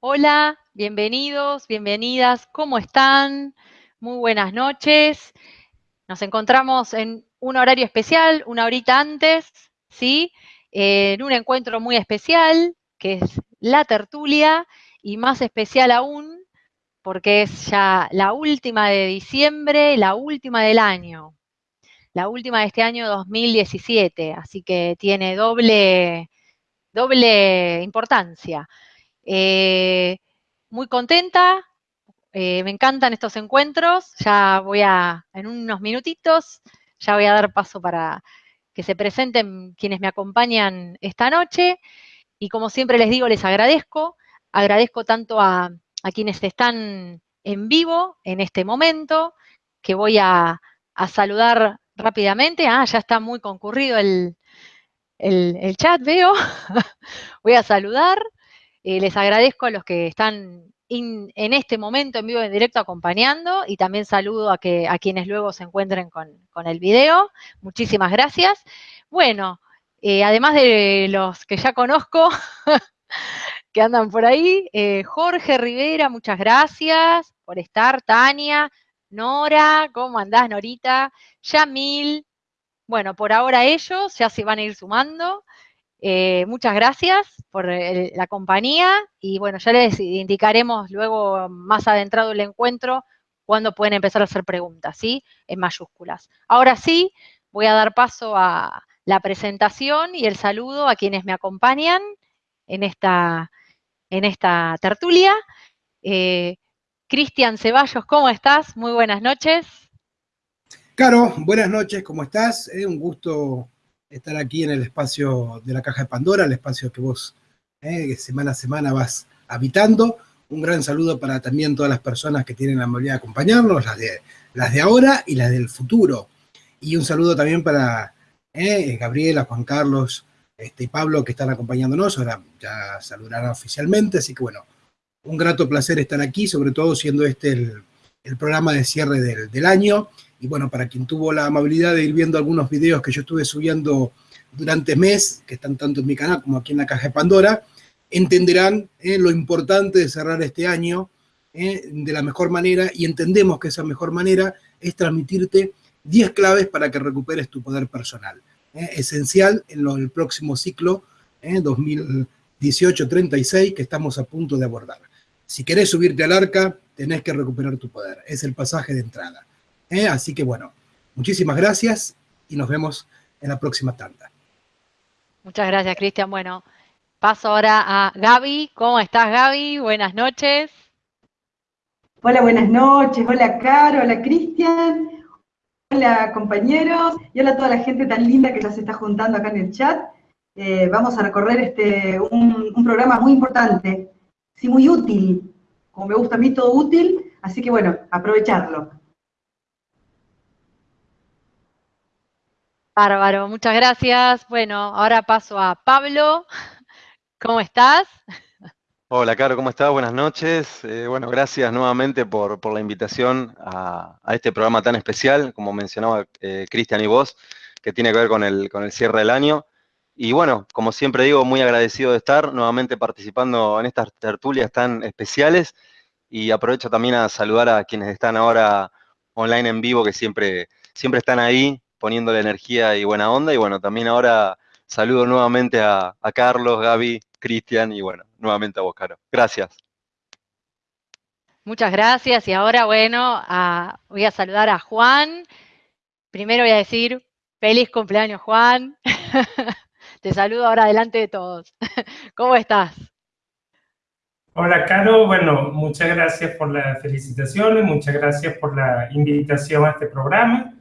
Hola, bienvenidos, bienvenidas, ¿cómo están? Muy buenas noches. Nos encontramos en un horario especial, una horita antes, ¿sí? En un encuentro muy especial, que es la tertulia, y más especial aún, porque es ya la última de diciembre, la última del año, la última de este año 2017, así que tiene doble, doble importancia. Eh, muy contenta, eh, me encantan estos encuentros, ya voy a, en unos minutitos, ya voy a dar paso para que se presenten quienes me acompañan esta noche, y como siempre les digo, les agradezco, agradezco tanto a, quienes están en vivo en este momento, que voy a, saludar rápidamente, ah, ya está muy concurrido el, el chat, veo, voy a saludar, eh, les agradezco a los que están en este momento en vivo en directo acompañando y también saludo a, que, quienes luego se encuentren con, el video. Muchísimas gracias. Bueno, eh, además de los que ya conozco, que andan por ahí, eh, Jorge Rivera, muchas gracias por estar. Tania, Nora, ¿cómo andás, Norita? Yamil, bueno, por ahora ellos ya se van a ir sumando. Eh, muchas gracias por la compañía y bueno, ya les indicaremos luego más adentrado el encuentro cuando pueden empezar a hacer preguntas, ¿sí? En mayúsculas. Ahora sí, voy a dar paso a la presentación y el saludo a quienes me acompañan en esta, en esta tertulia. Eh, Cristian Ceballos, ¿cómo estás? Muy buenas noches. Caro, buenas noches, ¿cómo estás? Eh, un gusto estar aquí en el espacio de la Caja de Pandora, el espacio que vos eh, semana a semana vas habitando. Un gran saludo para también todas las personas que tienen la amabilidad de acompañarnos, las de, las de ahora y las del futuro. Y un saludo también para eh, Gabriela, Juan Carlos este, y Pablo que están acompañándonos. Ahora ya saludarán oficialmente, así que bueno, un grato placer estar aquí, sobre todo siendo este el, programa de cierre del, del año y bueno, para quien tuvo la amabilidad de ir viendo algunos videos que yo estuve subiendo durante mes, que están tanto en mi canal como aquí en la caja de Pandora, entenderán eh, lo importante de cerrar este año eh, de la mejor manera y entendemos que esa mejor manera es transmitirte 10 claves para que recuperes tu poder personal. Eh, esencial en el próximo ciclo 2018-36 que estamos a punto de abordar. Si querés subirte al arca, tenés que recuperar tu poder. Es el pasaje de entrada. ¿Eh? Así que bueno, muchísimas gracias y nos vemos en la próxima tanda. Muchas gracias, Cristian. Bueno, paso ahora a Gaby. ¿Cómo estás, Gaby? Buenas noches. Hola, buenas noches. Hola, Caro. Hola, Cristian. Hola, compañeros. Y hola a toda la gente tan linda que ya se está juntando acá en el chat. Eh, vamos a recorrer este, un, un programa muy importante, sí, muy útil. Como me gusta a mí, todo útil. Así que bueno, aprovecharlo. Bárbaro, muchas gracias. Bueno, ahora paso a Pablo. ¿Cómo estás? Hola, Caro, ¿cómo estás? Buenas noches. Eh, bueno, gracias nuevamente por, la invitación a, este programa tan especial, como mencionaba eh, Cristian y vos, que tiene que ver con el, con el cierre del año. Y bueno, como siempre digo, muy agradecido de estar nuevamente participando en estas tertulias tan especiales y aprovecho también a saludar a quienes están ahora online en vivo, que siempre, siempre están ahí poniéndole energía y buena onda. Y bueno, también ahora saludo nuevamente a, Carlos, Gaby, Cristian y bueno, nuevamente a vos, Caro. Gracias. Muchas gracias. Y ahora, bueno, voy a saludar a Juan. Primero voy a decir, feliz cumpleaños, Juan. Te saludo ahora delante de todos. ¿Cómo estás? Hola, Caro. Bueno, muchas gracias por las felicitaciones, muchas gracias por la invitación a este programa.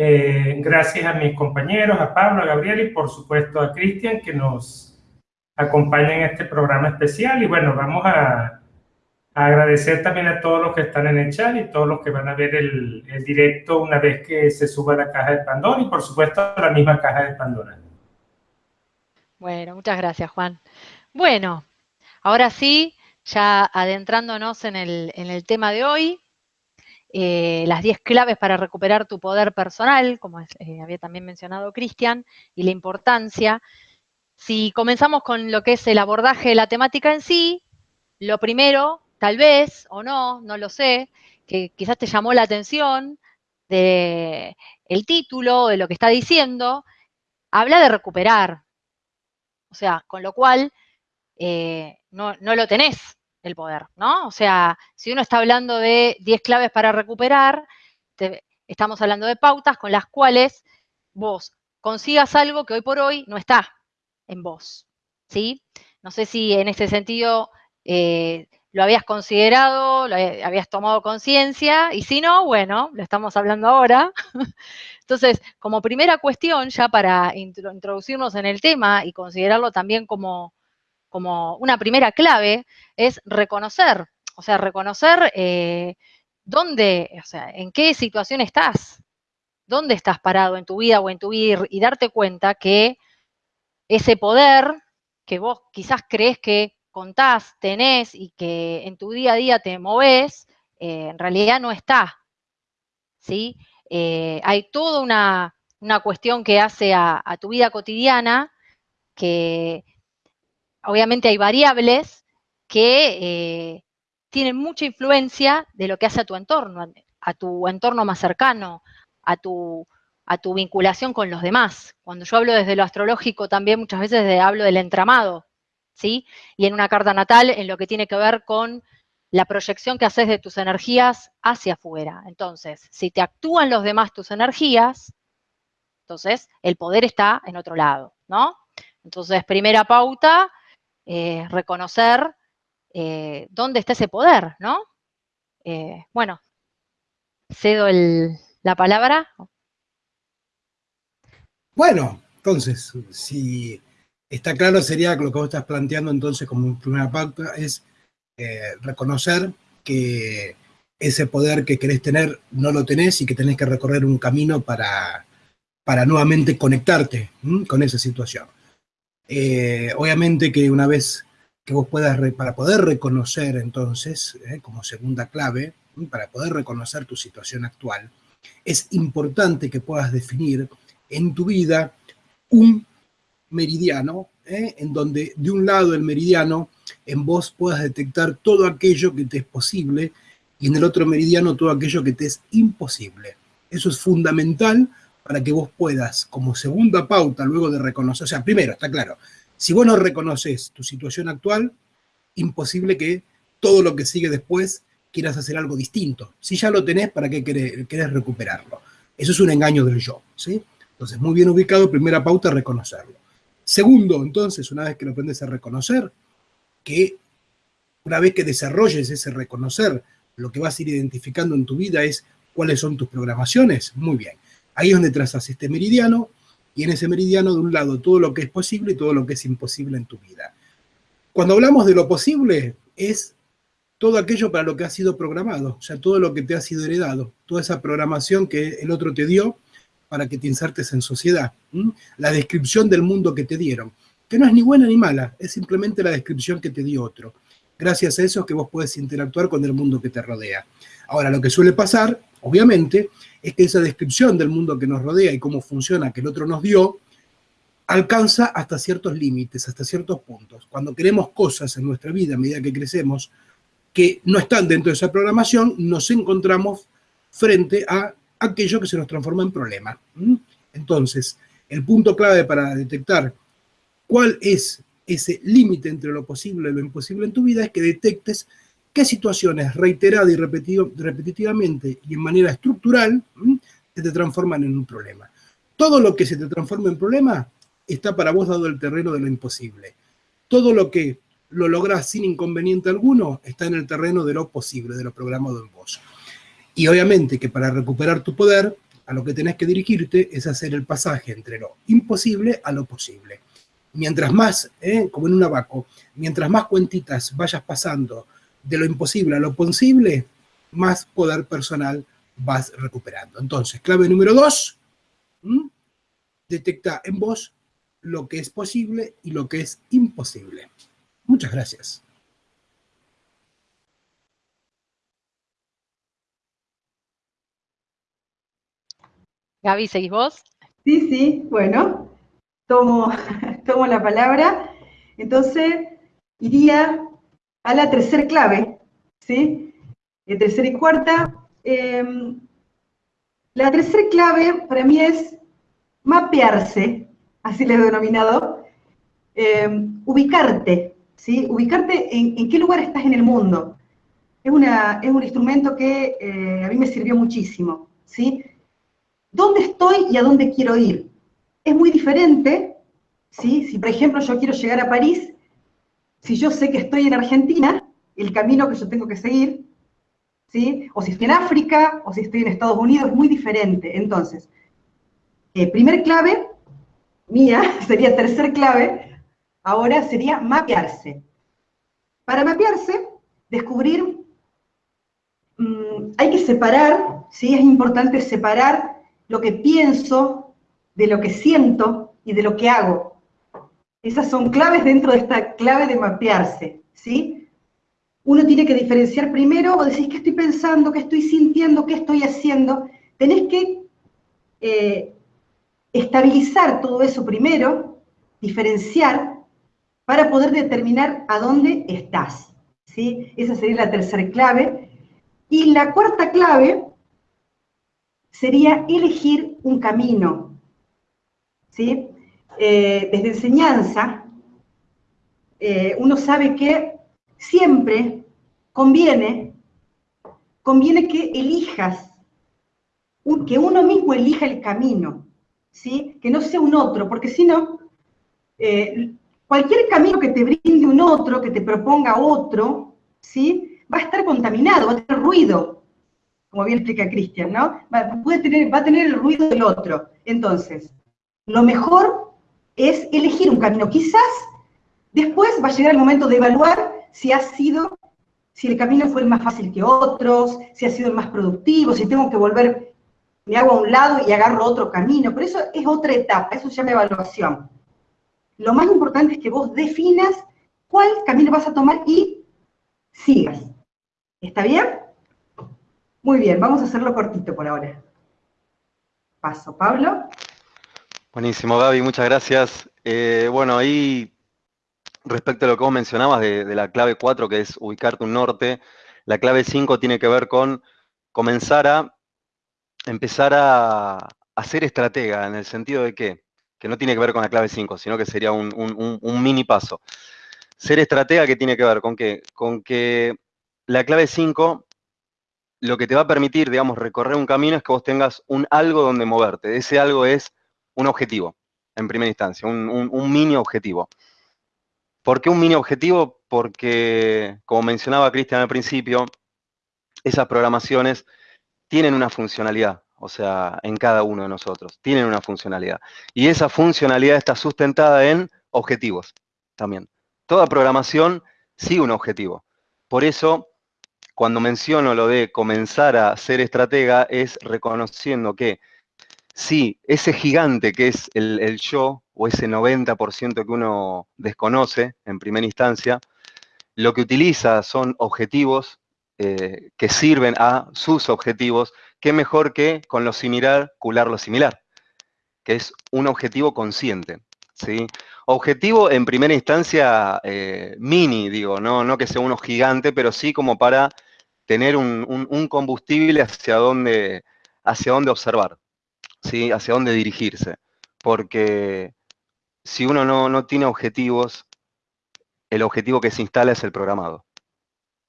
Eh, gracias a mis compañeros, a Pablo, a Gabriel y por supuesto a Cristian que nos acompaña en este programa especial. Y bueno, vamos a, agradecer también a todos los que están en el chat y todos los que van a ver el, el directo una vez que se suba la caja de Pandora y por supuesto a la misma caja de Pandora. Bueno, muchas gracias Juan. Bueno, ahora sí, ya adentrándonos en el, en el tema de hoy, eh, las 10 claves para recuperar tu poder personal, como eh, había también mencionado Cristian, y la importancia. Si comenzamos con lo que es el abordaje de la temática en sí, lo primero, tal vez, o no, no lo sé, que quizás te llamó la atención de el título, de lo que está diciendo, habla de recuperar. O sea, con lo cual eh, no, no, lo tenés el poder, ¿no? O sea, si uno está hablando de 10 claves para recuperar, estamos hablando de pautas con las cuales vos consigas algo que hoy por hoy no está en vos, ¿sí? No sé si en ese sentido eh, lo habías considerado, lo habías tomado conciencia, y si no, bueno, lo estamos hablando ahora. Entonces, como primera cuestión, ya para introducirnos en el tema y considerarlo también como, como una primera clave, es reconocer, o sea, reconocer eh, dónde, o sea, en qué situación estás, dónde estás parado en tu vida o en tu vida y darte cuenta que ese poder que vos quizás crees que contás, tenés y que en tu día a día te movés, eh, en realidad no está. ¿sí? Eh, hay toda una, cuestión que hace a, tu vida cotidiana que obviamente hay variables que eh, tienen mucha influencia de lo que hace a tu entorno, a tu entorno más cercano, a tu, a tu vinculación con los demás. Cuando yo hablo desde lo astrológico, también muchas veces hablo del entramado, ¿sí? Y en una carta natal, en lo que tiene que ver con la proyección que haces de tus energías hacia afuera. Entonces, si te actúan los demás tus energías, entonces el poder está en otro lado, ¿no? Entonces, primera pauta, eh, reconocer eh, dónde está ese poder, ¿no? Eh, bueno, cedo la palabra. Bueno, entonces, si está claro, sería lo que vos estás planteando entonces como primera pauta, es reconocer que ese poder que querés tener no lo tenés y que tenés que recorrer un camino para, para nuevamente conectarte con esa situación. Obviamente que una vez que vos puedas, para poder reconocer entonces, eh, como segunda clave, para poder reconocer tu situación actual, es importante que puedas definir en tu vida un meridiano, eh, en donde de un lado el meridiano en vos puedas detectar todo aquello que te es posible y en el otro meridiano todo aquello que te es imposible. Eso es fundamental para que vos puedas, como segunda pauta, luego de reconocer, o sea, primero, está claro, si vos no reconoces tu situación actual, imposible que todo lo que sigue después quieras hacer algo distinto. Si ya lo tenés, ¿para qué querés, recuperarlo? Eso es un engaño del yo, ¿sí? Entonces, muy bien ubicado, primera pauta, reconocerlo. Segundo, entonces, una vez que lo aprendes a reconocer, que una vez que desarrolles ese reconocer, lo que vas a ir identificando en tu vida es cuáles son tus programaciones. Muy bien. Ahí es donde trazas este meridiano y en ese meridiano de un lado todo lo que es posible y todo lo que es imposible en tu vida. Cuando hablamos de lo posible es todo aquello para lo que ha sido programado, o sea, todo lo que te ha sido heredado, toda esa programación que el otro te dio para que te insertes en sociedad, la descripción del mundo que te dieron, que no es ni buena ni mala, es simplemente la descripción que te dio otro. Gracias a eso es que vos puedes interactuar con el mundo que te rodea. Ahora, lo que suele pasar, obviamente, es que esa descripción del mundo que nos rodea y cómo funciona que el otro nos dio, alcanza hasta ciertos límites, hasta ciertos puntos. Cuando queremos cosas en nuestra vida a medida que crecemos que no están dentro de esa programación, nos encontramos frente a aquello que se nos transforma en problema. Entonces, el punto clave para detectar cuál es ese límite entre lo posible y lo imposible en tu vida es que detectes qué situaciones reiteradas y repetitivamente y en manera estructural se te transforman en un problema. Todo lo que se te transforma en problema está para vos dado el terreno de lo imposible. Todo lo que lo lográs sin inconveniente alguno está en el terreno de lo posible, de lo programado en vos. Y obviamente que para recuperar tu poder, a lo que tenés que dirigirte es hacer el pasaje entre lo imposible a lo posible. Mientras más, ¿eh? como en un abaco, mientras más cuentitas vayas pasando de lo imposible a lo posible, más poder personal vas recuperando. Entonces, clave número dos, detecta en vos lo que es posible y lo que es imposible. Muchas gracias. Gaby, ¿seguís vos? Sí, sí, bueno, tomo, tomo la palabra. Entonces, iría a la tercera clave, ¿sí? La tercera y cuarta. Em, la tercera clave para mí es mapearse, así le he denominado, em, ubicarte, ¿sí? Ubicarte en, qué lugar estás en el mundo. Es, una, es un instrumento que eh, a mí me sirvió muchísimo, ¿sí? ¿Dónde estoy y a dónde quiero ir? Es muy diferente, ¿sí? Si por ejemplo yo quiero llegar a París, si yo sé que estoy en Argentina, el camino que yo tengo que seguir, ¿sí? O si estoy en África, o si estoy en Estados Unidos, es muy diferente. Entonces, eh, primer clave, mía, sería tercer clave, ahora sería mapearse. Para mapearse, descubrir, mm, hay que separar, ¿sí? Es importante separar lo que pienso de lo que siento y de lo que hago. Esas son claves dentro de esta clave de mapearse, ¿sí? Uno tiene que diferenciar primero, o decís, ¿qué estoy pensando? ¿Qué estoy sintiendo? ¿Qué estoy haciendo? Tenés que eh, estabilizar todo eso primero, diferenciar, para poder determinar a dónde estás, ¿sí? Esa sería la tercera clave. Y la cuarta clave sería elegir un camino, ¿sí? Eh, desde enseñanza, eh, uno sabe que siempre conviene, conviene que elijas, que uno mismo elija el camino, ¿sí? que no sea un otro, porque si no, eh, cualquier camino que te brinde un otro, que te proponga otro, ¿sí? va a estar contaminado, va a tener ruido, como bien explica Cristian, ¿no? Va, a tener el ruido del otro. Entonces, lo mejor es elegir un camino. Quizás después va a llegar el momento de evaluar si ha sido, si el camino fue el más fácil que otros, si ha sido el más productivo, si tengo que volver, me hago a un lado y agarro otro camino, pero eso es otra etapa, eso se llama evaluación. Lo más importante es que vos definas cuál camino vas a tomar y sigas. ¿Está bien? Muy bien, vamos a hacerlo cortito por ahora. Paso, Pablo. Buenísimo, Gaby, muchas gracias. Eh, bueno, ahí respecto a lo que vos mencionabas de, la clave 4, que es ubicarte un norte, la clave 5 tiene que ver con comenzar a empezar a, a ser estratega, en el sentido de que, que no tiene que ver con la clave 5, sino que sería un, mini paso. Ser estratega, ¿qué tiene que ver? ¿Con qué? Con que la clave 5 lo que te va a permitir, digamos, recorrer un camino es que vos tengas un algo donde moverte. Ese algo es un objetivo, en primera instancia, un, mini objetivo. ¿Por qué un mini objetivo? Porque, como mencionaba Cristian al principio, esas programaciones tienen una funcionalidad, o sea, en cada uno de nosotros, tienen una funcionalidad. Y esa funcionalidad está sustentada en objetivos también. Toda programación sigue un objetivo. Por eso, cuando menciono lo de comenzar a ser estratega, es reconociendo que sí, ese gigante que es el, yo, o ese 90% que uno desconoce en primera instancia, lo que utiliza son objetivos eh, que sirven a sus objetivos, qué mejor que con lo similar, cular lo similar, que es un objetivo consciente. ¿sí? Objetivo en primera instancia eh, mini, digo, ¿no? no que sea uno gigante, pero sí como para tener un, combustible hacia dónde, hacia dónde observar. ¿Sí? hacia dónde dirigirse. Porque si uno no, tiene objetivos, el objetivo que se instala es el programado.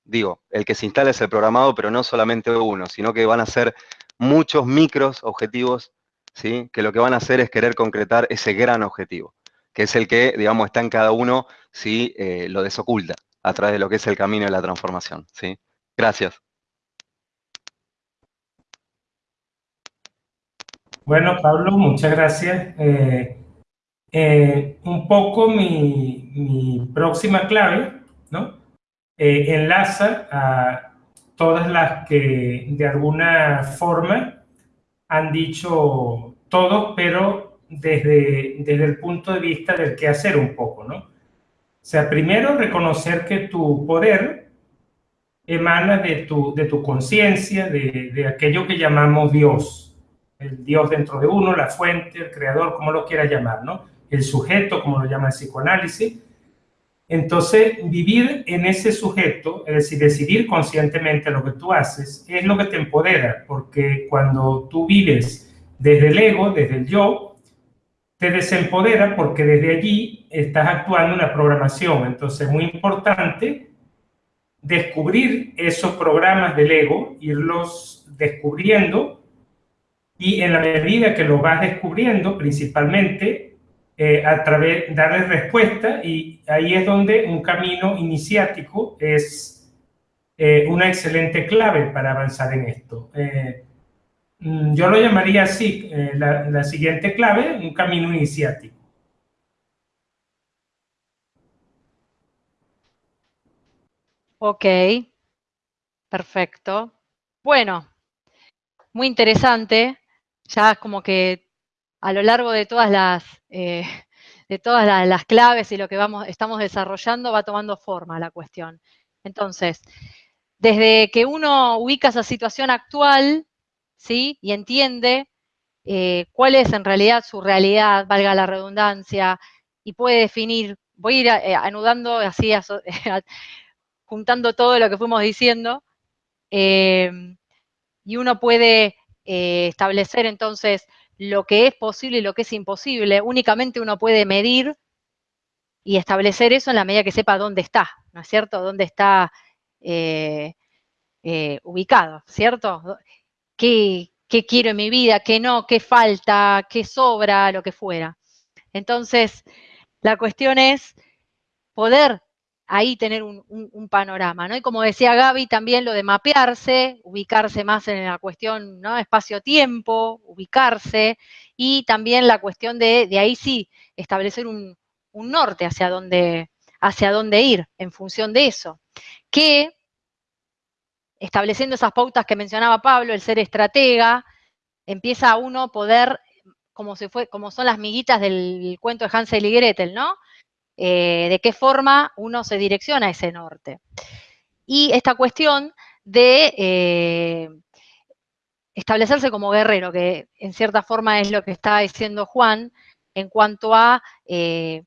Digo, el que se instala es el programado, pero no solamente uno, sino que van a ser muchos micros objetivos, ¿sí? que lo que van a hacer es querer concretar ese gran objetivo, que es el que, digamos, está en cada uno si eh, lo desoculta a través de lo que es el camino de la transformación. ¿sí? Gracias. Bueno, Pablo, muchas gracias. Eh, eh, un poco mi, próxima clave, ¿no? Eh, enlaza a todas las que de alguna forma han dicho todo, pero desde, desde el punto de vista del qué hacer un poco, ¿no? O sea, primero reconocer que tu poder emana de tu, de tu conciencia, de, de aquello que llamamos Dios, el Dios dentro de uno, la fuente, el creador, como lo quiera llamar, ¿no? El sujeto, como lo llama el psicoanálisis. Entonces, vivir en ese sujeto, es decir, decidir conscientemente lo que tú haces, es lo que te empodera, porque cuando tú vives desde el ego, desde el yo, te desempodera porque desde allí estás actuando una programación. Entonces, es muy importante descubrir esos programas del ego, irlos descubriendo y en la medida que lo vas descubriendo, principalmente eh, a través, darle respuesta y ahí es donde un camino iniciático es eh, una excelente clave para avanzar en esto. Eh, mm, yo lo llamaría así, la, la siguiente clave, un camino iniciático. Ok, perfecto. Bueno, muy interesante ya como que a lo largo de todas las, eh, de todas las, claves y lo que vamos, estamos desarrollando va tomando forma la cuestión. Entonces, desde que uno ubica esa situación actual, ¿sí? Y entiende eh, cuál es en realidad su realidad, valga la redundancia, y puede definir, voy a ir eh, anudando así, juntando todo lo que fuimos diciendo, y uno puede eh, establecer entonces lo que es posible y lo que es imposible, únicamente uno puede medir y establecer eso en la medida que sepa dónde está, ¿no es cierto? Dónde está eh, eh, ubicado, ¿cierto? ¿Qué, ¿Qué quiero en mi vida? ¿Qué no? ¿Qué falta? ¿Qué sobra? Lo que fuera. Entonces, la cuestión es poder ahí tener un, panorama, ¿no? Y como decía Gaby, también lo de mapearse, ubicarse más en la cuestión, ¿no? Espacio-tiempo, ubicarse, y también la cuestión de, de ahí sí, establecer un, norte hacia dónde, hacia dónde ir en función de eso. Que, estableciendo esas pautas que mencionaba Pablo, el ser estratega, empieza uno a poder, como, se fue, como son las miguitas del cuento de Hansel y Gretel, ¿no? Eh, de qué forma uno se direcciona a ese norte. Y esta cuestión de eh, establecerse como guerrero, que en cierta forma es lo que está diciendo Juan en cuanto a eh,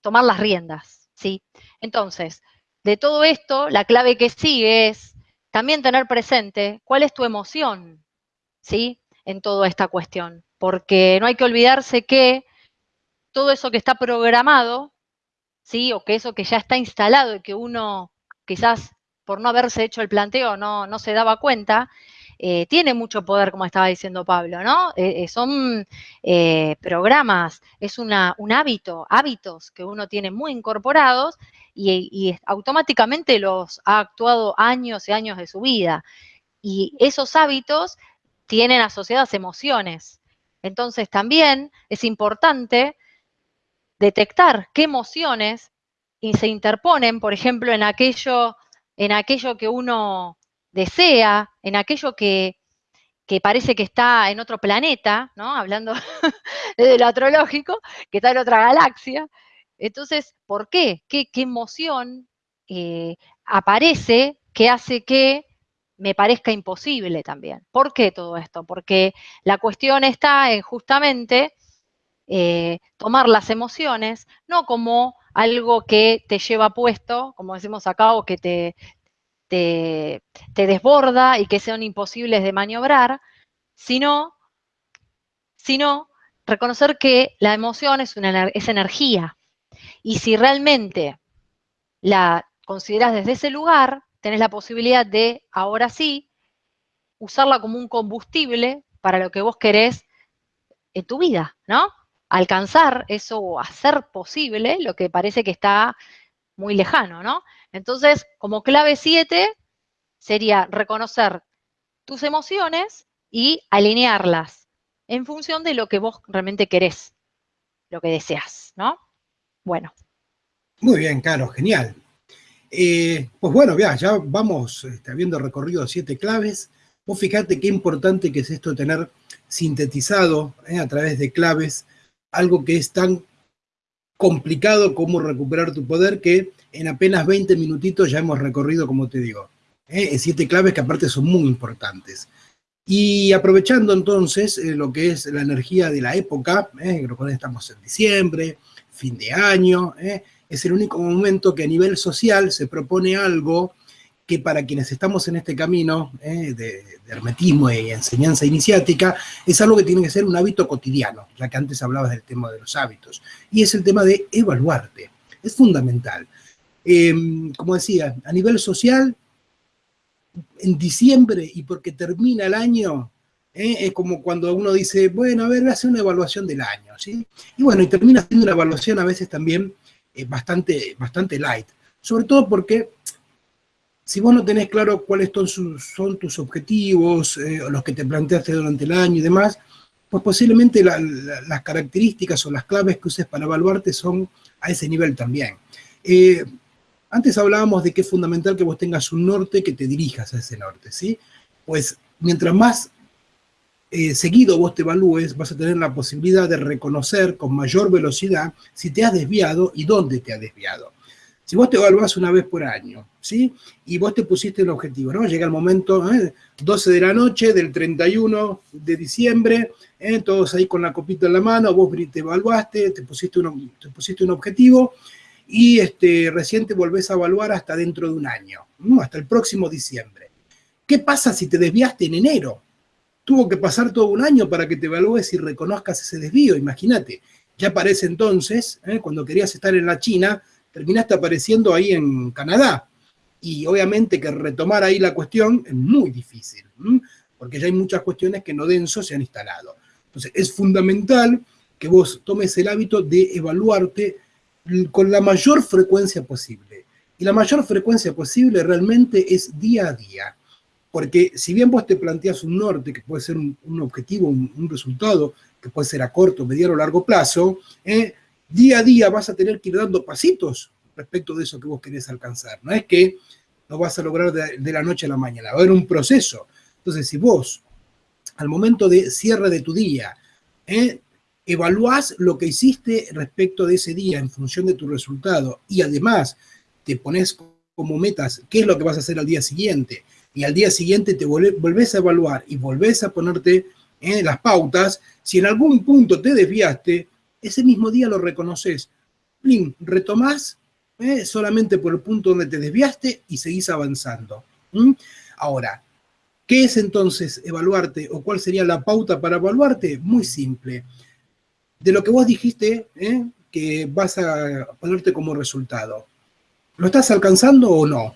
tomar las riendas. ¿sí? Entonces, de todo esto, la clave que sigue es también tener presente cuál es tu emoción ¿sí? en toda esta cuestión. Porque no hay que olvidarse que todo eso que está programado ¿sí? O que eso que ya está instalado y que uno quizás por no haberse hecho el planteo no, no se daba cuenta, eh, tiene mucho poder, como estaba diciendo Pablo, ¿no? Eh, eh, son programas, es una, un hábito, hábitos que uno tiene muy incorporados y, y, automáticamente los ha actuado años y años de su vida. Y esos hábitos tienen asociadas emociones. Entonces también es importante detectar qué emociones se interponen, por ejemplo, en aquello, en aquello que uno desea, en aquello que, parece que está en otro planeta, ¿no? Hablando desde lo astrológico, que está en otra galaxia. Entonces, ¿por qué? ¿Qué, emoción eh, aparece que hace que me parezca imposible también? ¿Por qué todo esto? Porque la cuestión está en justamente eh, tomar las emociones, no como algo que te lleva puesto, como decimos acá, o que te, te, desborda y que sean imposibles de maniobrar, sino, sino reconocer que la emoción es, una, es energía. Y si realmente la consideras desde ese lugar, tenés la posibilidad de, ahora sí, usarla como un combustible para lo que vos querés en tu vida, ¿no? Alcanzar eso o hacer posible lo que parece que está muy lejano, ¿no? Entonces, como clave 7 sería reconocer tus emociones y alinearlas en función de lo que vos realmente querés, lo que deseas, ¿no? Bueno. Muy bien, Caro, genial. Eh, pues bueno, ya, vamos este, habiendo recorrido siete claves. Vos fíjate qué importante que es esto tener sintetizado eh, a través de claves algo que es tan complicado como recuperar tu poder que en apenas 20 minutitos ya hemos recorrido, como te digo, ¿eh? siete claves que aparte son muy importantes. Y aprovechando entonces eh, lo que es la energía de la época, ¿eh? estamos en diciembre, fin de año, ¿eh? es el único momento que a nivel social se propone algo que para quienes estamos en este camino eh, de, hermetismo y enseñanza iniciática, es algo que tiene que ser un hábito cotidiano, ya que antes hablabas del tema de los hábitos, y es el tema de evaluarte, es fundamental. Em, como decía, a nivel social, en diciembre y porque termina el año, eh, es como cuando uno dice, bueno, a ver, hacer una evaluación del año, ¿sí? Y bueno, y termina siendo una evaluación a veces también eh, bastante, bastante light, sobre todo porque si vos no tenés claro cuáles son, tus objetivos, eh, los que te planteaste durante el año y demás, pues posiblemente las características o las claves que uses para evaluarte son a ese nivel también. Eh, antes hablábamos de que es fundamental que vos tengas un norte que te dirijas a ese norte, ¿sí? Pues mientras más eh, seguido vos te evalúes, vas a tener la posibilidad de reconocer con mayor velocidad si te has desviado y dónde te has desviado. Si vos te evaluás una vez por año, ¿sí? Y vos te pusiste el objetivo, ¿no? Llega el momento, 12 ¿eh? de la noche del 31 de diciembre, ¿eh? todos ahí con la copita en la mano, vos te evaluaste, te pusiste un, te pusiste un objetivo, y este, recién te volvés a evaluar hasta dentro de un año, hasta el próximo diciembre. ¿Qué pasa si te desviaste en enero? Tuvo que pasar todo un año para que te evalúes y reconozcas ese desvío, imagínate. Ya parece entonces, ¿eh? cuando querías estar en la China, terminaste apareciendo ahí en Canadá. Y obviamente que retomar ahí la cuestión es muy difícil, porque ya hay muchas cuestiones que no denso se han instalado. Entonces es fundamental que vos tomes el hábito de evaluarte con la mayor frecuencia posible. Y la mayor frecuencia posible realmente es día a día. Porque si bien vos te planteas un norte, que puede ser un, objetivo, un, resultado, que puede ser a corto, mediano o largo plazo, eh, día a día vas a tener que ir dando pasitos respecto de eso que vos querés alcanzar. No es que lo vas a lograr de, la noche a la mañana, va a haber un proceso. Entonces, si vos, al momento de cierre de tu día, eh, evaluás lo que hiciste respecto de ese día en función de tu resultado y además te pones como metas qué es lo que vas a hacer al día siguiente y al día siguiente te volvés a evaluar y volvés a ponerte en las pautas, si en algún punto te desviaste, ese mismo día lo reconoces. Plin, retomás eh, solamente por el punto donde te desviaste y seguís avanzando. Ahora, ¿qué es entonces evaluarte o cuál sería la pauta para evaluarte? Muy simple. De lo que vos dijiste eh, que vas a ponerte como resultado. ¿Lo estás alcanzando o no?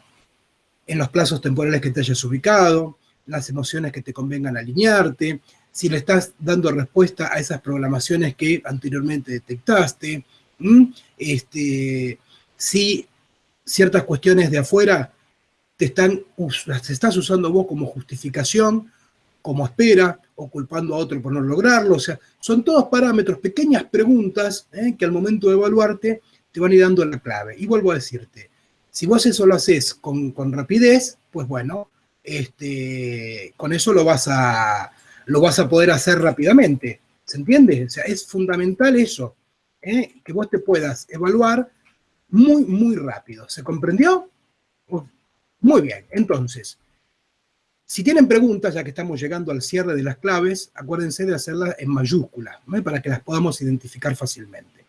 En los plazos temporales que te hayas ubicado, las emociones que te convengan alinearte, si le estás dando respuesta a esas programaciones que anteriormente detectaste, este, si ciertas cuestiones de afuera te están, las estás usando vos como justificación, como espera, o culpando a otro por no lograrlo, o sea, son todos parámetros, pequeñas preguntas ¿eh? que al momento de evaluarte te van a ir dando la clave. Y vuelvo a decirte, si vos eso lo haces con, con rapidez, pues bueno, este, con eso lo vas a, lo vas a poder hacer rápidamente. ¿Se entiende? O sea, es fundamental eso, ¿eh? que vos te puedas evaluar muy, muy rápido. ¿Se comprendió? Muy bien, entonces, si tienen preguntas, ya que estamos llegando al cierre de las claves, acuérdense de hacerlas en mayúsculas, para que las podamos identificar fácilmente.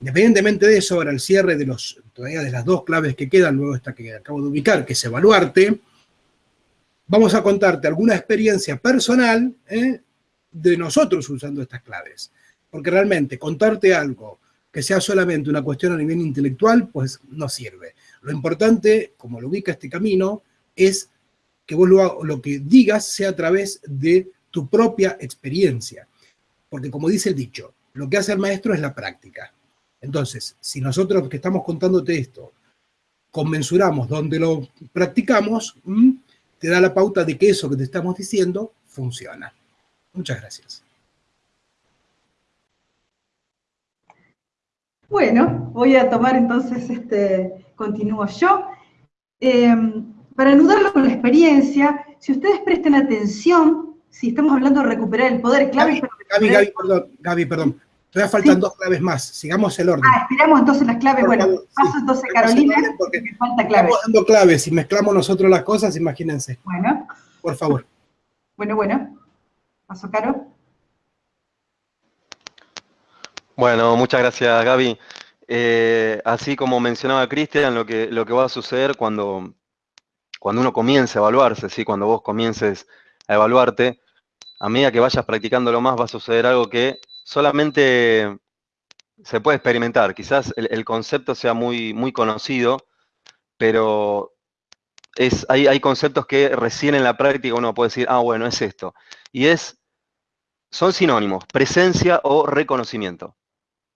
Independientemente de eso, ahora el cierre de, los, todavía de las dos claves que quedan, luego esta que acabo de ubicar, que es evaluarte, vamos a contarte alguna experiencia personal ¿eh? de nosotros usando estas claves. Porque realmente contarte algo que sea solamente una cuestión a nivel intelectual, pues no sirve. Lo importante, como lo ubica este camino, es que vos lo, lo que digas sea a través de tu propia experiencia. Porque como dice el dicho, lo que hace el maestro es la práctica. Entonces, si nosotros que estamos contándote esto, conmensuramos donde lo practicamos, te da la pauta de que eso que te estamos diciendo funciona. Muchas gracias. Bueno, voy a tomar entonces, este, continúo yo. Em, para anudarlo con la experiencia, si ustedes presten atención, si estamos hablando de recuperar el poder clave... Gaby, Gaby, perdón, Gaby, perdón. Todavía faltan dos claves más. Sigamos el orden. Ah, esperamos entonces las claves. bueno, paso entonces Carolina, porque falta claves. Estamos dando claves. Si mezclamos nosotros las cosas, imagínense. Bueno. Por favor. Bueno, bueno. Paso, Caro. Bueno, muchas gracias, Gaby. eh, así como mencionaba Cristian, lo que, lo que va a suceder cuando, cuando uno comience a evaluarse, ¿sí? cuando vos comiences a evaluarte, a medida que vayas practicándolo más va a suceder algo que solamente se puede experimentar. Quizás el, concepto sea muy, muy conocido, pero es, hay, hay, conceptos que recién en la práctica uno puede decir, ah, bueno, es esto. Y es, son sinónimos, presencia o reconocimiento.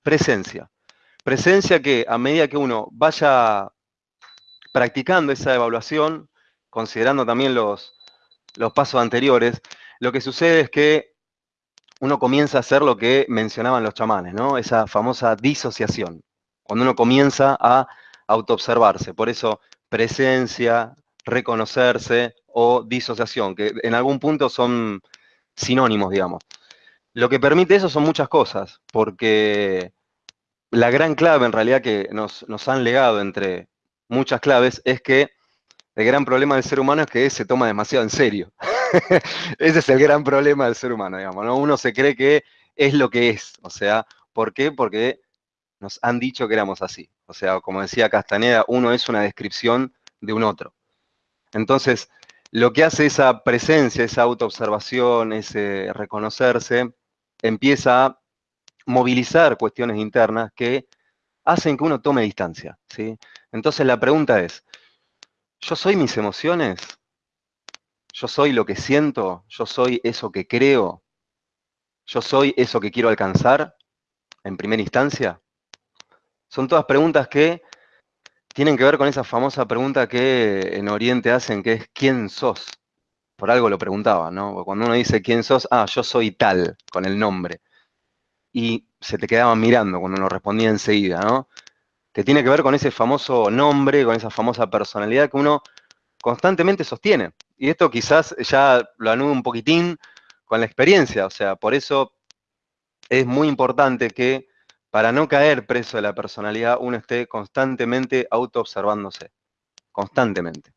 Presencia. Presencia que a medida que uno vaya practicando esa evaluación, considerando también los, los pasos anteriores, lo que sucede es que uno comienza a hacer lo que mencionaban los chamanes, ¿no? Esa famosa disociación, cuando uno comienza a autoobservarse. Por eso, presencia, reconocerse o disociación, que en algún punto son sinónimos, digamos. Lo que permite eso son muchas cosas, porque la gran clave en realidad que nos, nos han legado entre muchas claves es que el gran problema del ser humano es que se toma demasiado en serio. Ese es el gran problema del ser humano, digamos, ¿no? Uno se cree que es lo que es, o sea, ¿por qué? Porque nos han dicho que éramos así. O sea, como decía Castaneda, uno es una descripción de un otro. Entonces, lo que hace esa presencia, esa autoobservación, ese reconocerse, empieza a movilizar cuestiones internas que hacen que uno tome distancia, ¿sí? Entonces la pregunta es, ¿yo soy mis emociones? Yo soy lo que siento, yo soy eso que creo, yo soy eso que quiero alcanzar en primera instancia. Son todas preguntas que tienen que ver con esa famosa pregunta que en Oriente hacen, que es ¿quién sos? Por algo lo preguntaba, ¿no? Cuando uno dice ¿quién sos? Ah, yo soy tal, con el nombre. Y se te quedaban mirando cuando uno respondía enseguida, ¿no? Que tiene que ver con ese famoso nombre, con esa famosa personalidad que uno constantemente sostiene. Y esto quizás ya lo anudo un poquitín con la experiencia, o sea, por eso es muy importante que para no caer preso de la personalidad uno esté constantemente autoobservándose, constantemente.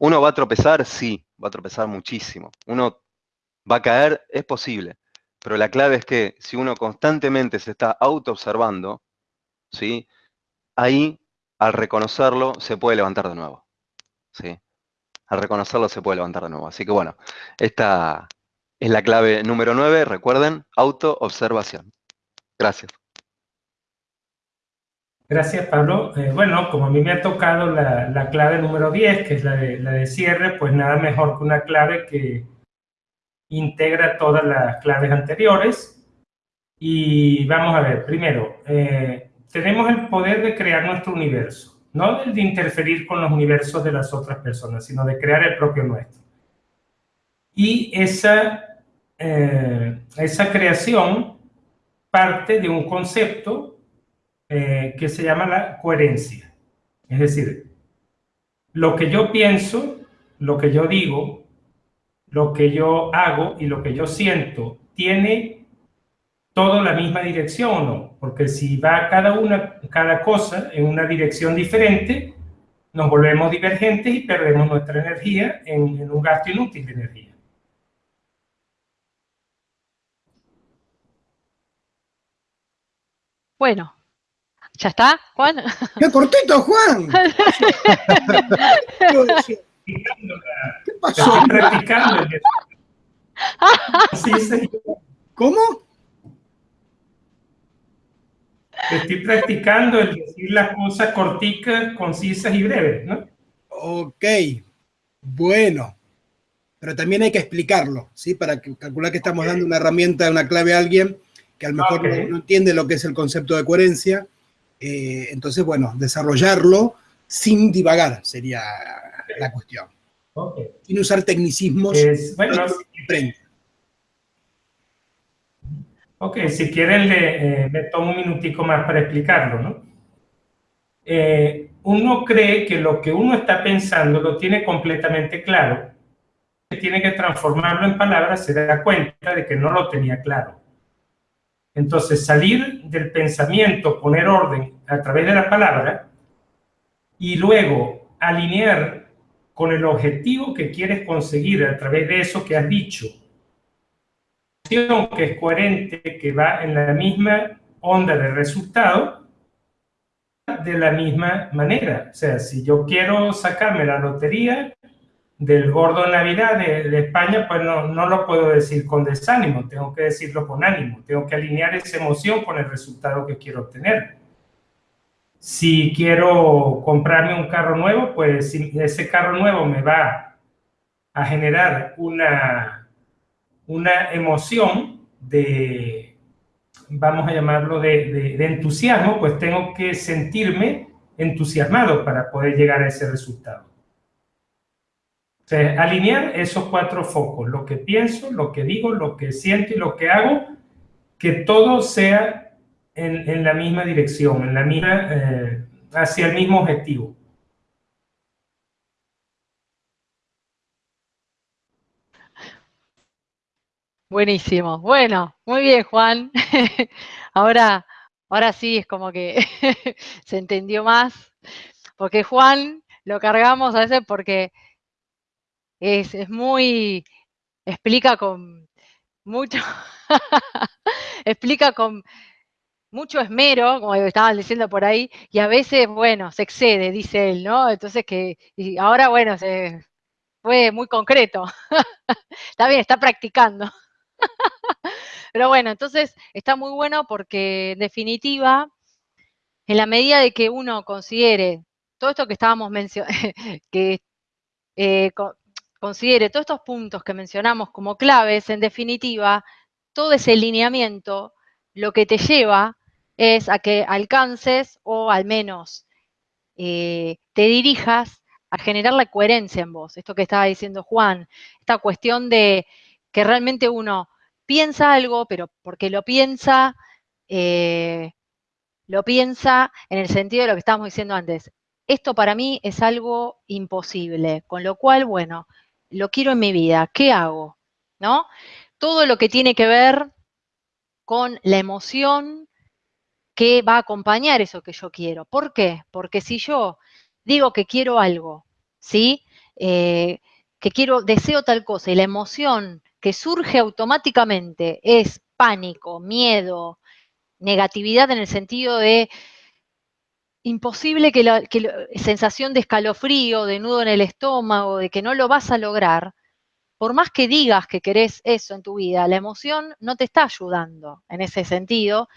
¿Uno va a tropezar? Sí, va a tropezar muchísimo. ¿Uno va a caer? Es posible. Pero la clave es que si uno constantemente se está autoobservando, ¿sí? ahí, al reconocerlo, se puede levantar de nuevo. ¿sí? Al reconocerlo se puede levantar de nuevo. Así que bueno, esta es la clave número 9, recuerden, autoobservación. Gracias. Gracias, Pablo. Eh, bueno, como a mí me ha tocado la, clave número 10, que es la de, cierre, pues nada mejor que una clave que integra todas las claves anteriores. Y vamos a ver, primero, eh, tenemos el poder de crear nuestro universo no de interferir con los universos de las otras personas, sino de crear el propio nuestro. Y esa, eh, esa creación parte de un concepto eh, que se llama la coherencia. Es decir, lo que yo pienso, lo que yo digo, lo que yo hago y lo que yo siento tiene todo la misma dirección o no, porque si va cada, una, cada cosa en una dirección diferente, nos volvemos divergentes y perdemos nuestra energía en, en un gasto inútil de energía. Bueno, ¿ya está, Juan? ¡Qué cortito, Juan! ¿Qué pasó? Estoy practicando. ¿Cómo? Estoy practicando el decir las cosas corticas, concisas y breves, ¿no? Ok, bueno. Pero también hay que explicarlo, ¿sí? Para calcular que estamos dando una herramienta, una clave a alguien que a lo mejor no, entiende lo que es el concepto de coherencia. Eh, entonces, bueno, desarrollarlo sin divagar sería la cuestión. Sin usar tecnicismos. Es, bueno, Ok, si quieren le, eh, tomo un minutico más para explicarlo. Eh, uno cree que lo que uno está pensando lo tiene completamente claro, que tiene que transformarlo en palabras, se da cuenta de que no lo tenía claro. Entonces, salir del pensamiento, poner orden a través de la palabra y luego alinear con el objetivo que quieres conseguir a través de eso que has dicho que es coherente, que va en la misma onda de resultado, de la misma manera. O sea, si yo quiero sacarme la lotería del gordo Navidad de, España, pues no, no, lo puedo decir con desánimo, tengo que decirlo con ánimo, tengo que alinear esa emoción con el resultado que quiero obtener. Si quiero comprarme un carro nuevo, pues si ese carro nuevo me va a generar una, una emoción de, vamos a llamarlo, de, entusiasmo, pues tengo que sentirme entusiasmado para poder llegar a ese resultado. O alinear esos cuatro focos, lo que pienso, lo que digo, lo que siento y lo que hago, que todo sea en, la misma dirección, en la misma, eh, hacia el mismo objetivo. Buenísimo. Bueno, muy bien, Juan. ahora, ahora sí es como que se entendió más. Porque Juan lo cargamos a veces porque es, es muy, explica con mucho, explica con mucho esmero, como estaban diciendo por ahí, y a veces, bueno, se excede, dice él, ¿no? Entonces que, y ahora, bueno, se fue muy concreto. está bien, está practicando. Pero bueno, entonces está muy bueno porque en definitiva, en la medida de que uno considere todo esto que estábamos mencionando, que eh, considere todos estos puntos que mencionamos como claves, en definitiva, todo ese lineamiento lo que te lleva es a que alcances o al menos eh, te dirijas a generar la coherencia en vos. Esto que estaba diciendo Juan, esta cuestión de que realmente uno piensa algo, pero porque lo piensa, eh, lo piensa en el sentido de lo que estábamos diciendo antes. Esto para mí es algo imposible, con lo cual, bueno, lo quiero en mi vida, ¿qué hago? ¿No? Todo lo que tiene que ver con la emoción que va a acompañar eso que yo quiero. ¿Por qué? Porque si yo digo que quiero algo, ¿sí? Eh, que quiero, deseo tal cosa y la emoción que surge automáticamente es pánico, miedo, negatividad en el sentido de imposible que la, sensación de escalofrío, de nudo en el estómago, de que no lo vas a lograr, por más que digas que querés eso en tu vida, la emoción no te está ayudando en ese sentido,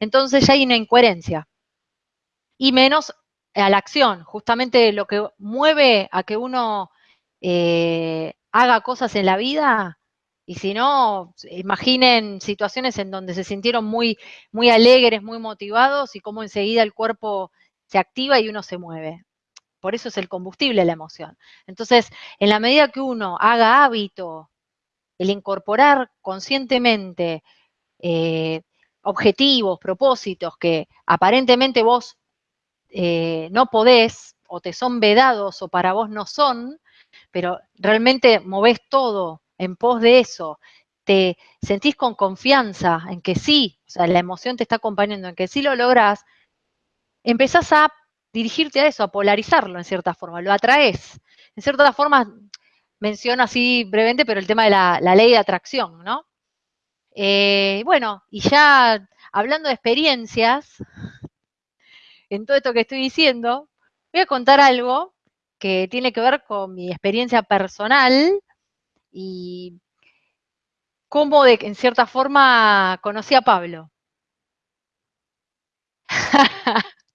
entonces ya hay una incoherencia. Y menos a la acción, justamente lo que mueve a que uno eh, haga cosas en la vida y si no, imaginen situaciones en donde se sintieron muy, muy alegres, muy motivados y cómo enseguida el cuerpo se activa y uno se mueve. Por eso es el combustible la emoción. Entonces, en la medida que uno haga hábito el incorporar conscientemente eh, objetivos, propósitos que aparentemente vos eh, no podés o te son vedados o para vos no son, pero realmente movés todo en pos de eso, te sentís con confianza en que sí, o sea, la emoción te está acompañando, en que sí lo lográs, empezás a dirigirte a eso, a polarizarlo en cierta forma, lo atraes. En cierta forma, menciono así brevemente, pero el tema de la, ley de atracción, ¿no? Eh, bueno, y ya hablando de experiencias, en todo esto que estoy diciendo, voy a contar algo que tiene que ver con mi experiencia personal y cómo de, en cierta forma conocí a Pablo.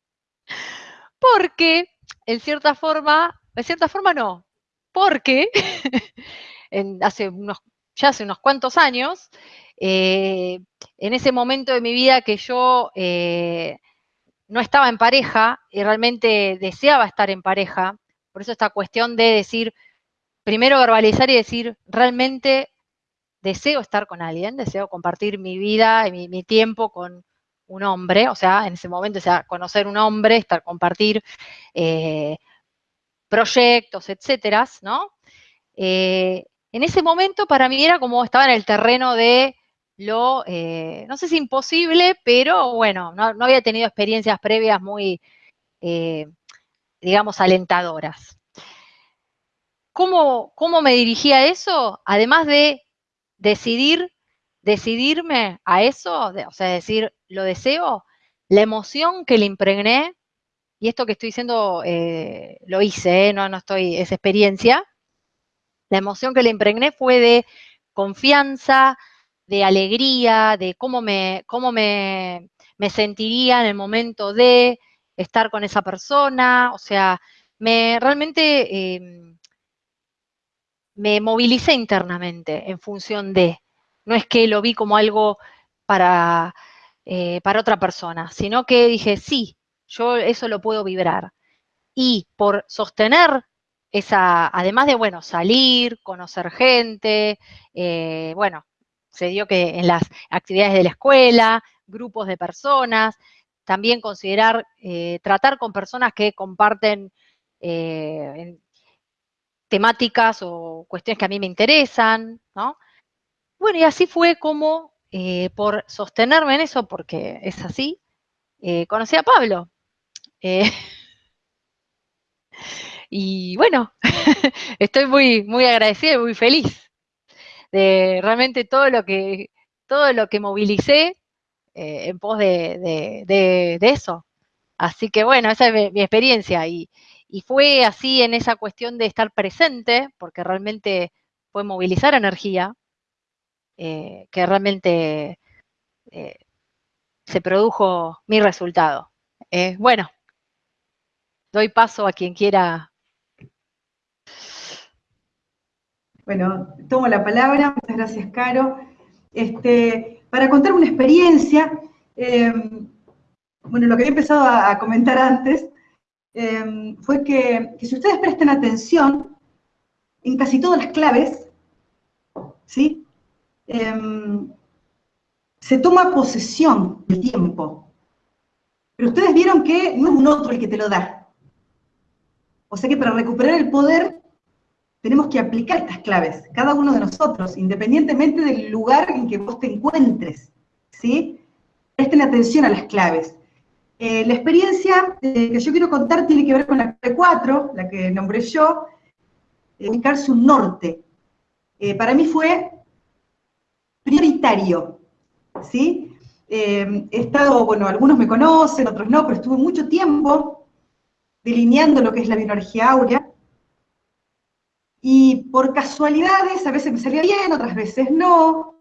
porque, en cierta forma, en cierta forma no, porque hace unos, ya hace unos cuantos años, eh, en ese momento de mi vida que yo eh, no estaba en pareja y realmente deseaba estar en pareja, por eso esta cuestión de decir, primero verbalizar y decir, realmente deseo estar con alguien, deseo compartir mi vida y mi, tiempo con un hombre, o sea, en ese momento, o sea, conocer un hombre, estar, compartir eh, proyectos, etcétera, ¿no? Eh, en ese momento para mí era como estaba en el terreno de lo, eh, no sé si imposible, pero bueno, no, no había tenido experiencias previas muy, digamos, alentadoras. ¿Cómo, me dirigí a eso? Además de decidir, decidirme a eso, o sea, decir, lo deseo, la emoción que le impregné y esto que estoy diciendo eh, lo hice, ¿eh? no, no estoy, es experiencia, la emoción que le impregné fue de confianza, de alegría, de cómo me, cómo me, me sentiría en el momento de estar con esa persona, o sea, me realmente em, me movilicé internamente en función de, no es que lo vi como algo para, eh, para otra persona, sino que dije, sí, yo eso lo puedo vibrar. Y por sostener esa, además de, bueno, salir, conocer gente, eh, bueno, se dio que en las actividades de la escuela, grupos de personas, también considerar, eh, tratar con personas que comparten temáticas o cuestiones que a mí me interesan, ¿no? Bueno, y así fue como, eh, por sostenerme en eso, porque es así, conocí a Pablo. y bueno, estoy muy, muy agradecida y muy feliz de realmente todo lo que, todo lo que movilicé eh, en pos de, eso. Así que bueno, esa es mi, experiencia y, fue así en esa cuestión de estar presente, porque realmente fue movilizar energía, eh, que realmente eh, se produjo mi resultado. bueno, doy paso a quien quiera. Bueno, tomo la palabra, muchas gracias, Caro. Este, para contar una experiencia, bueno, lo que había empezado a, comentar antes, em, fue que, si ustedes prestan atención, en casi todas las claves, ¿sí? Em, se toma posesión del tiempo. Pero ustedes vieron que no es un otro el que te lo da. O sea que para recuperar el poder tenemos que aplicar estas claves, cada uno de nosotros, independientemente del lugar en que vos te encuentres, ¿sí? Presten atención a las claves. Eh, la experiencia eh, que yo quiero contar tiene que ver con la clave 4, la que nombré yo, eh, ubicarse un norte. para mí fue prioritario, ¿sí? he estado, bueno, algunos me conocen, otros no, pero estuve mucho tiempo delineando lo que es la bioenergía áurea, y por casualidades, a veces me salía bien, otras veces no,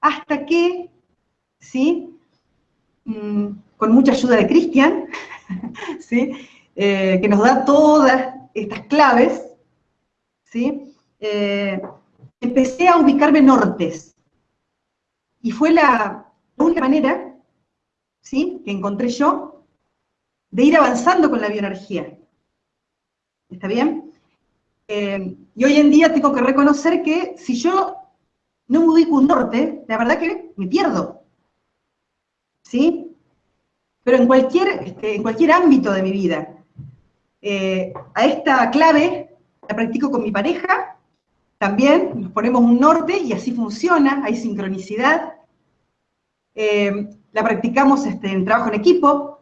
hasta que, ¿sí? Con mucha ayuda de Cristian, ¿sí? Eh, que nos da todas estas claves, ¿sí? Eh, empecé a ubicarme nortes. Y fue la única manera, ¿sí? Que encontré yo de ir avanzando con la bioenergía. ¿Está bien? Eh, y hoy en día tengo que reconocer que si yo no me ubico un norte, la verdad que me pierdo. ¿Sí? Pero en cualquier, este, en cualquier ámbito de mi vida. Eh, a esta clave la practico con mi pareja, también nos ponemos un norte y así funciona, hay sincronicidad. Eh, la practicamos este, en trabajo en equipo.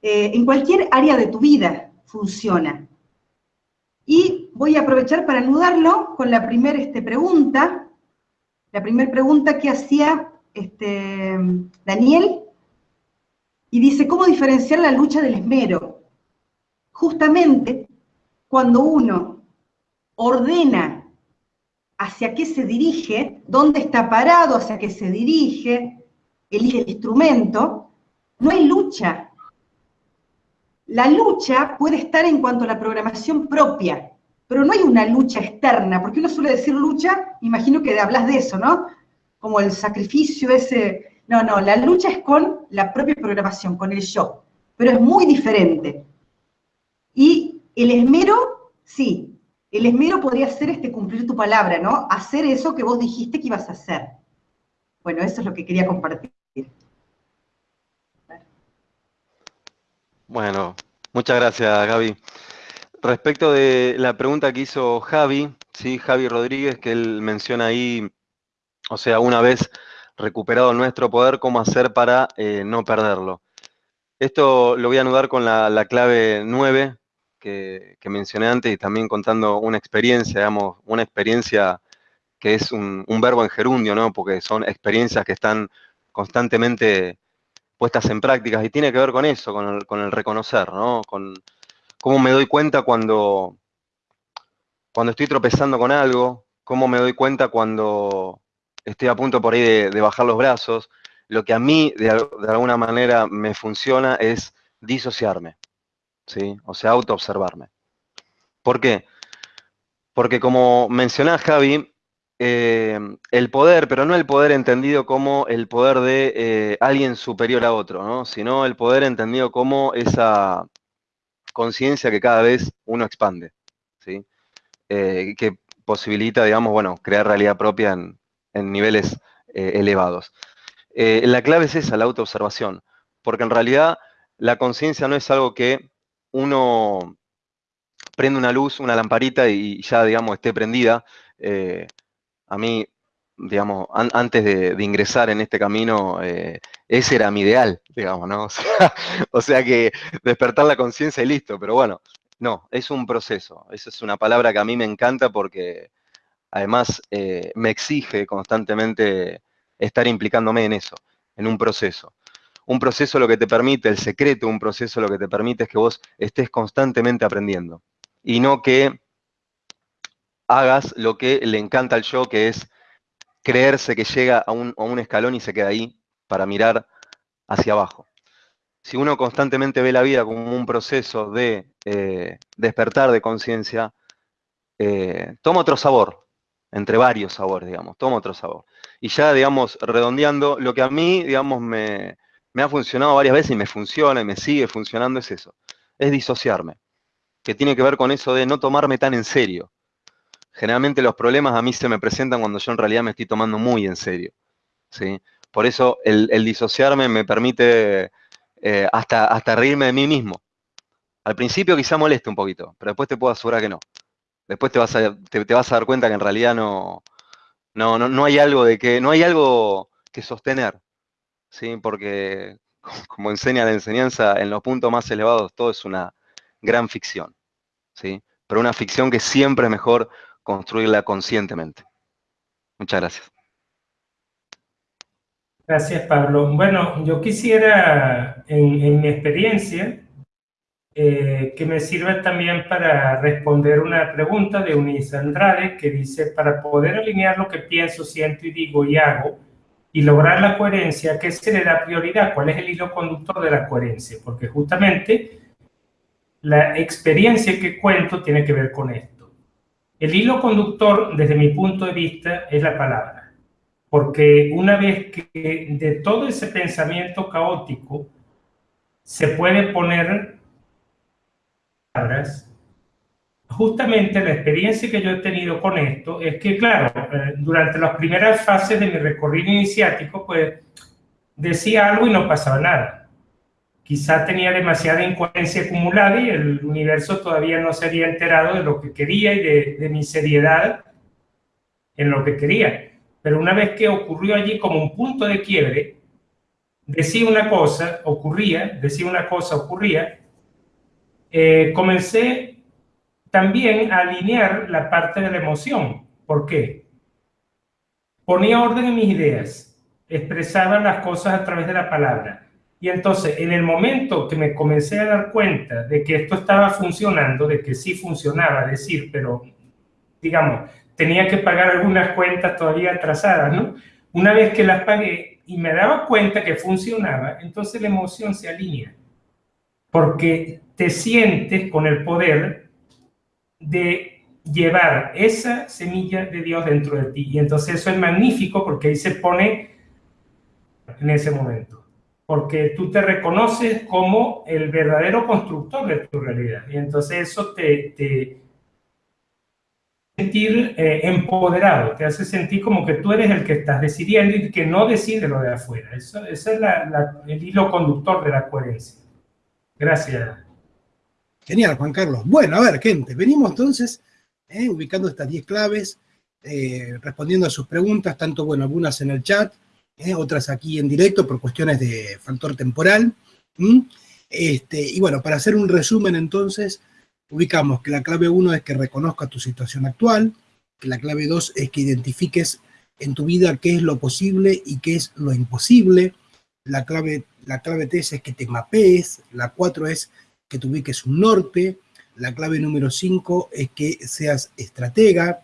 en cualquier área de tu vida funciona. Y voy a aprovechar para anudarlo con la primera este, pregunta, la primera pregunta que hacía este, Daniel, y dice, ¿cómo diferenciar la lucha del esmero? Justamente cuando uno ordena hacia qué se dirige, dónde está parado, hacia qué se dirige, elige el instrumento, no hay lucha, la lucha puede estar en cuanto a la programación propia, pero no hay una lucha externa, porque uno suele decir lucha, imagino que hablas de eso, ¿no? Como el sacrificio ese. No, no, la lucha es con la propia programación, con el yo, pero es muy diferente. Y el esmero, sí, el esmero podría ser este cumplir tu palabra, ¿no? Hacer eso que vos dijiste que ibas a hacer. Bueno, eso es lo que quería compartir. Bueno, muchas gracias, Gaby. Respecto de la pregunta que hizo Javi, ¿sí? Javi Rodríguez, que él menciona ahí, o sea, una vez recuperado nuestro poder, cómo hacer para eh, no perderlo. Esto lo voy a anudar con la, clave 9 que, mencioné antes y también contando una experiencia, digamos, una experiencia que es un, verbo en gerundio, ¿no? Porque son experiencias que están constantemente puestas en prácticas y tiene que ver con eso, con el, reconocer, ¿no? Con cómo me doy cuenta cuando, cuando estoy tropezando con algo, cómo me doy cuenta cuando estoy a punto por ahí de, bajar los brazos. Lo que a mí de, alguna manera me funciona es disociarme, ¿sí? O sea, autoobservarme. ¿Por qué? Porque como mencionaba Javi, eh, el poder, pero no el poder entendido como el poder de eh, alguien superior a otro, ¿no? sino el poder entendido como esa conciencia que cada vez uno expande, ¿sí? Eh, que posibilita, digamos, bueno, crear realidad propia en, niveles elevados. la clave es esa, la autoobservación, porque en realidad la conciencia no es algo que uno prende una luz, una lamparita y ya, digamos, esté prendida, a mí, digamos, antes de, ingresar en este camino, eh, ese era mi ideal, digamos, ¿no? O sea, que despertar la conciencia y listo, pero bueno, no, es un proceso. Esa es una palabra que a mí me encanta porque además eh, me exige constantemente estar implicándome en eso, en un proceso. Un proceso lo que te permite, el secreto, un proceso lo que te permite es que vos estés constantemente aprendiendo y no que hagas lo que le encanta al yo, que es creerse que llega a un, escalón y se queda ahí para mirar hacia abajo. Si uno constantemente ve la vida como un proceso de eh, despertar de conciencia, eh, toma otro sabor, entre varios sabores, digamos, toma otro sabor. Y ya, digamos, redondeando, lo que a mí, digamos, me, me ha funcionado varias veces y me funciona y me sigue funcionando es eso, es disociarme, que tiene que ver con eso de no tomarme tan en serio generalmente los problemas a mí se me presentan cuando yo en realidad me estoy tomando muy en serio. ¿sí? Por eso el, disociarme me permite eh, hasta, hasta reírme de mí mismo. Al principio quizá moleste un poquito, pero después te puedo asegurar que no. Después te vas a, dar cuenta que en realidad no, no, no, hay algo de que, no hay algo que sostener. ¿sí? Porque, como enseña la enseñanza, en los puntos más elevados todo es una gran ficción. ¿sí? Pero una ficción que siempre es mejor construirla conscientemente. Muchas gracias. Gracias, Pablo. Bueno, yo quisiera, en, mi experiencia, eh, que me sirva también para responder una pregunta de Unisa Andrade, que dice, para poder alinear lo que pienso, siento y digo y hago, y lograr la coherencia, ¿qué se le da prioridad? ¿Cuál es el hilo conductor de la coherencia? Porque justamente la experiencia que cuento tiene que ver con esto. El hilo conductor, desde mi punto de vista, es la palabra. Porque una vez que de todo ese pensamiento caótico se puede poner palabras, justamente la experiencia que yo he tenido con esto es que, claro, eh, durante las primeras fases de mi recorrido iniciático, pues decía algo y no pasaba nada quizá tenía demasiada incoherencia acumulada y el universo todavía no se había enterado de lo que quería y de, mi seriedad en lo que quería. Pero una vez que ocurrió allí como un punto de quiebre, decía una cosa, ocurría, decía una cosa, ocurría, eh, comencé también a alinear la parte de la emoción. ¿Por qué? Ponía orden en mis ideas, expresaba las cosas a través de la palabra y entonces, en el momento que me comencé a dar cuenta de que esto estaba funcionando, de que sí funcionaba, decir, pero, digamos, tenía que pagar algunas cuentas todavía atrasadas, ¿no? Una vez que las pagué y me daba cuenta que funcionaba, entonces la emoción se alinea. Porque te sientes con el poder de llevar esa semilla de Dios dentro de ti. Y entonces eso es magnífico porque ahí se pone en ese momento porque tú te reconoces como el verdadero constructor de tu realidad. Y entonces eso te, te sentir eh, empoderado, te hace sentir como que tú eres el que estás decidiendo y que no decide lo de afuera. Eso, ese es el hilo conductor de la coherencia. Gracias. Genial, Juan Carlos. Bueno, a ver, gente, venimos entonces eh, ubicando estas 10 claves, eh, respondiendo a sus preguntas, tanto, bueno, algunas en el chat, ¿eh? otras aquí en directo por cuestiones de factor temporal. Este, y bueno, para hacer un resumen entonces, ubicamos que la clave 1 es que reconozcas tu situación actual, que la clave 2 es que identifiques en tu vida qué es lo posible y qué es lo imposible, la clave la clave 3 es que te mapees, la 4 es que te ubiques un norte, la clave número 5 es que seas estratega,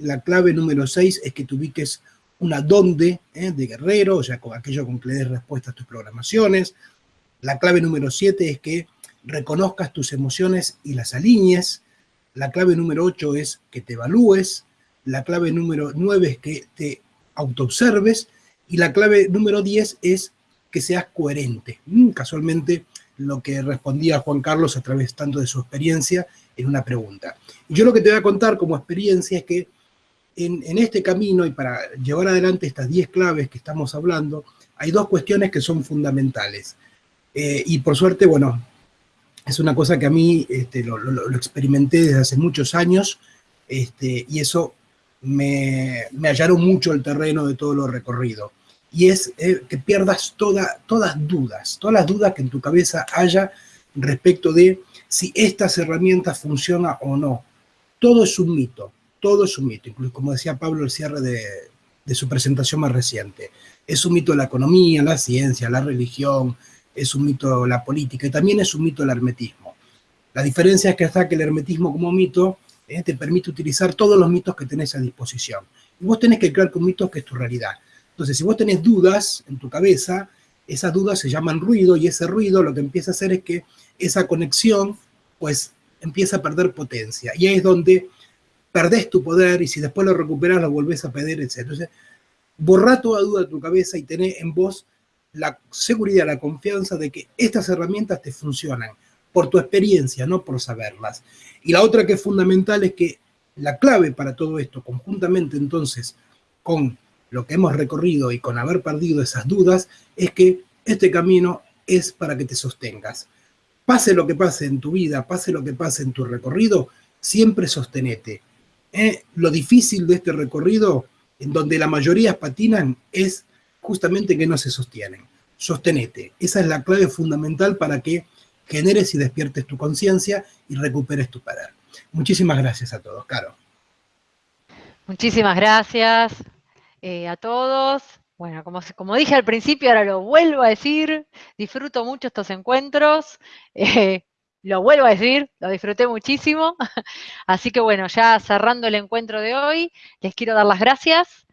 la clave número 6 es que te ubiques una dónde ¿eh? de guerrero, o sea, con aquello con que le des respuesta a tus programaciones. La clave número 7 es que reconozcas tus emociones y las alinees. La clave número 8 es que te evalúes. La clave número 9 es que te autoobserves. Y la clave número 10 es que seas coherente. Casualmente, lo que respondía Juan Carlos a través tanto de su experiencia en una pregunta. Yo lo que te voy a contar como experiencia es que en, este camino y para llevar adelante estas 10 claves que estamos hablando, hay dos cuestiones que son fundamentales. Eh, y por suerte, bueno, es una cosa que a mí este, lo, experimenté desde hace muchos años este, y eso me, me hallaron mucho el terreno de todo lo recorrido. Y es eh, que pierdas toda, todas dudas, todas las dudas que en tu cabeza haya respecto de si estas herramientas funcionan o no. Todo es un mito todo es un mito, incluso como decía Pablo el cierre de, su presentación más reciente. Es un mito la economía, la ciencia, la religión, es un mito la política y también es un mito el hermetismo. La diferencia es que hasta que el hermetismo como mito eh, te permite utilizar todos los mitos que tenés a disposición. Y vos tenés que crear con mitos que es tu realidad. Entonces, si vos tenés dudas en tu cabeza, esas dudas se llaman ruido y ese ruido lo que empieza a hacer es que esa conexión pues empieza a perder potencia. Y ahí es donde perdés tu poder y si después lo recuperas lo volvés a pedir, etc. Entonces, borra toda duda de tu cabeza y tené en vos la seguridad, la confianza de que estas herramientas te funcionan por tu experiencia, no por saberlas. Y la otra que es fundamental es que la clave para todo esto, conjuntamente entonces con lo que hemos recorrido y con haber perdido esas dudas, es que este camino es para que te sostengas. Pase lo que pase en tu vida, pase lo que pase en tu recorrido, siempre sostenete. ¿eh? lo difícil de este recorrido, en donde la mayoría patinan, es justamente que no se sostienen. Sostenete. Esa es la clave fundamental para que generes y despiertes tu conciencia y recuperes tu poder. Muchísimas gracias a todos. Caro. Muchísimas gracias eh, a todos. Bueno, como, como, dije al principio, ahora lo vuelvo a decir, disfruto mucho estos encuentros. Eh, lo vuelvo a decir, lo disfruté muchísimo. Así que bueno, ya cerrando el encuentro de hoy, les quiero dar las gracias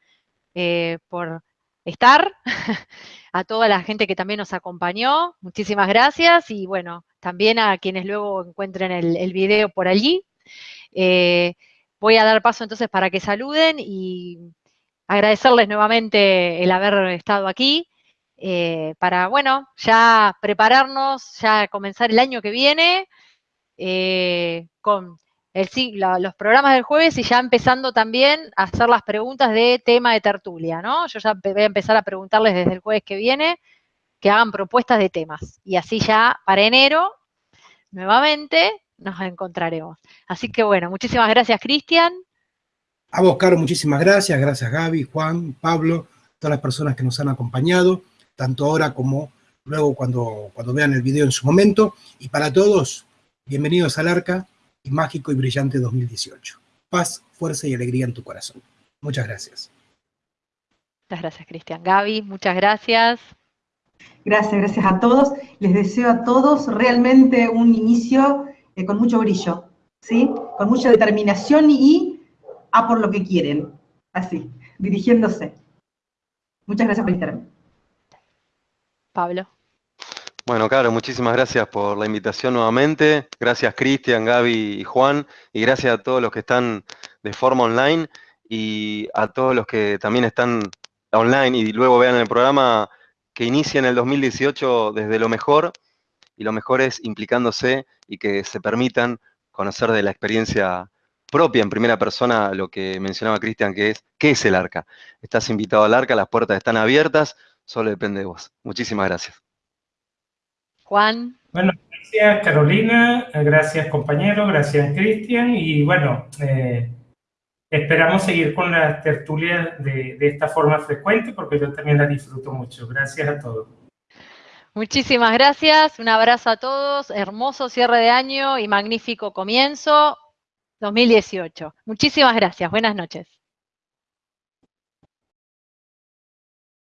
eh, por estar, a toda la gente que también nos acompañó, muchísimas gracias y bueno, también a quienes luego encuentren el, video por allí. Voy a dar paso entonces para que saluden y agradecerles nuevamente el haber estado aquí. Eh, para, bueno, ya prepararnos, ya comenzar el año que viene eh, con el, los programas del jueves y ya empezando también a hacer las preguntas de tema de tertulia, ¿no? Yo ya voy a empezar a preguntarles desde el jueves que viene que hagan propuestas de temas y así ya para enero nuevamente nos encontraremos. Así que bueno, muchísimas gracias Cristian. A vos, Caro, muchísimas gracias. Gracias Gaby, Juan, Pablo, todas las personas que nos han acompañado tanto ahora como luego cuando, cuando vean el video en su momento. Y para todos, bienvenidos al Arca y Mágico y Brillante 2018. Paz, fuerza y alegría en tu corazón. Muchas gracias. Muchas gracias, Cristian. Gaby, muchas gracias. Gracias, gracias a todos. Les deseo a todos realmente un inicio eh, con mucho brillo, ¿sí? Con mucha determinación y a por lo que quieren. Así, dirigiéndose. Muchas gracias por estar. Pablo. Bueno, claro, muchísimas gracias por la invitación nuevamente. Gracias Cristian, Gaby y Juan. Y gracias a todos los que están de forma online y a todos los que también están online y luego vean el programa que inicia en el 2018 desde lo mejor. Y lo mejor es implicándose y que se permitan conocer de la experiencia propia en primera persona lo que mencionaba Cristian, que es, ¿qué es el arca? Estás invitado al arca, las puertas están abiertas, solo depende de vos. Muchísimas gracias. Juan. Bueno, gracias Carolina, gracias compañero, gracias Cristian y bueno, eh, esperamos seguir con las tertulias de, de esta forma frecuente porque yo también las disfruto mucho. Gracias a todos. Muchísimas gracias, un abrazo a todos, hermoso cierre de año y magnífico comienzo 2018. Muchísimas gracias, buenas noches.